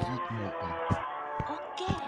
リズムオン。オッケー。